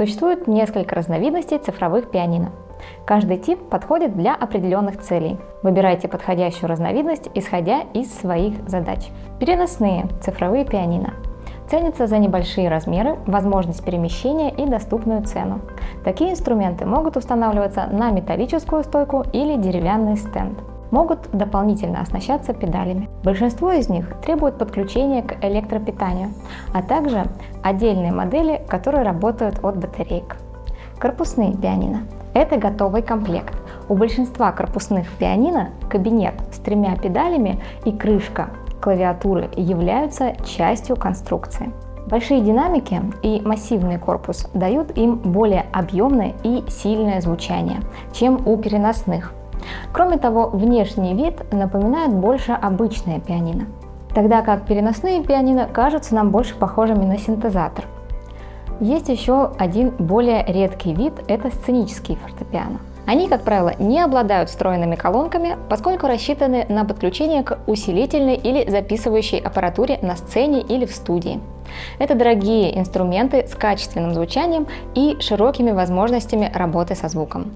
Существует несколько разновидностей цифровых пианино. Каждый тип подходит для определенных целей. Выбирайте подходящую разновидность, исходя из своих задач. Переносные цифровые пианино. Ценятся за небольшие размеры, возможность перемещения и доступную цену. Такие инструменты могут устанавливаться на металлическую стойку или деревянный стенд. Могут дополнительно оснащаться педалями. Большинство из них требуют подключения к электропитанию, а также отдельные модели, которые работают от батареек. Корпусные пианино. Это готовый комплект. У большинства корпусных пианино кабинет с тремя педалями и крышка клавиатуры являются частью конструкции. Большие динамики и массивный корпус дают им более объемное и сильное звучание, чем у переносных. Кроме того, внешний вид напоминает больше обычное пианино, тогда как переносные пианино кажутся нам больше похожими на синтезатор. Есть еще один более редкий вид – это сценические фортепиано. Они, как правило, не обладают встроенными колонками, поскольку рассчитаны на подключение к усилительной или записывающей аппаратуре на сцене или в студии. Это дорогие инструменты с качественным звучанием и широкими возможностями работы со звуком.